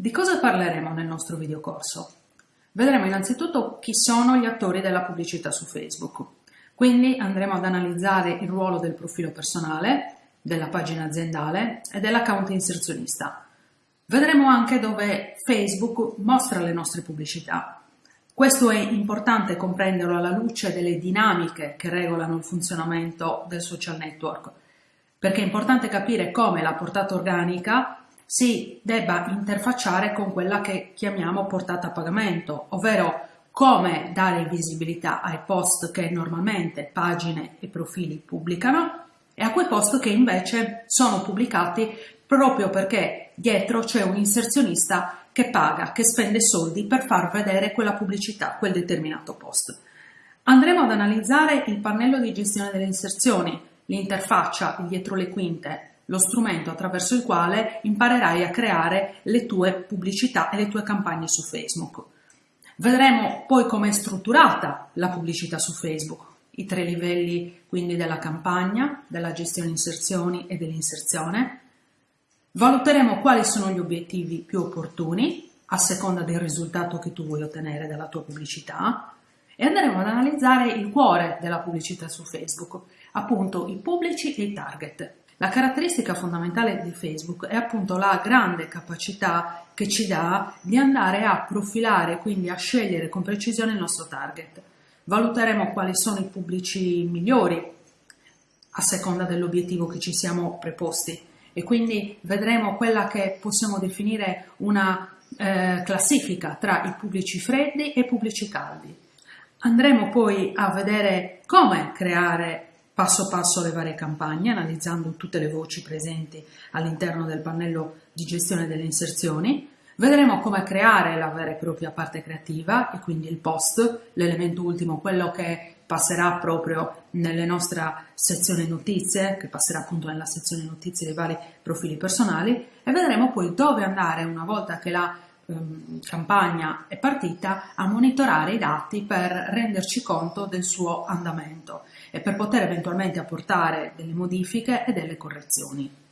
Di cosa parleremo nel nostro videocorso? Vedremo innanzitutto chi sono gli attori della pubblicità su Facebook. Quindi andremo ad analizzare il ruolo del profilo personale, della pagina aziendale e dell'account inserzionista. Vedremo anche dove Facebook mostra le nostre pubblicità. Questo è importante comprenderlo alla luce delle dinamiche che regolano il funzionamento del social network, perché è importante capire come la portata organica si debba interfacciare con quella che chiamiamo portata a pagamento, ovvero come dare visibilità ai post che normalmente pagine e profili pubblicano e a quei post che invece sono pubblicati proprio perché dietro c'è un inserzionista che paga, che spende soldi per far vedere quella pubblicità, quel determinato post. Andremo ad analizzare il pannello di gestione delle inserzioni, l'interfaccia, dietro le quinte, lo strumento attraverso il quale imparerai a creare le tue pubblicità e le tue campagne su Facebook. Vedremo poi come è strutturata la pubblicità su Facebook, i tre livelli quindi della campagna, della gestione inserzioni e dell'inserzione. Valuteremo quali sono gli obiettivi più opportuni a seconda del risultato che tu vuoi ottenere dalla tua pubblicità e andremo ad analizzare il cuore della pubblicità su Facebook, appunto i pubblici e i target. La caratteristica fondamentale di Facebook è appunto la grande capacità che ci dà di andare a profilare, quindi a scegliere con precisione il nostro target. Valuteremo quali sono i pubblici migliori a seconda dell'obiettivo che ci siamo preposti e quindi vedremo quella che possiamo definire una eh, classifica tra i pubblici freddi e i pubblici caldi. Andremo poi a vedere come creare passo passo le varie campagne, analizzando tutte le voci presenti all'interno del pannello di gestione delle inserzioni. Vedremo come creare la vera e propria parte creativa e quindi il post, l'elemento ultimo, quello che passerà proprio nella nostra sezione notizie, che passerà appunto nella sezione notizie dei vari profili personali e vedremo poi dove andare una volta che la ehm, campagna è partita a monitorare i dati per renderci conto del suo andamento e per poter eventualmente apportare delle modifiche e delle correzioni.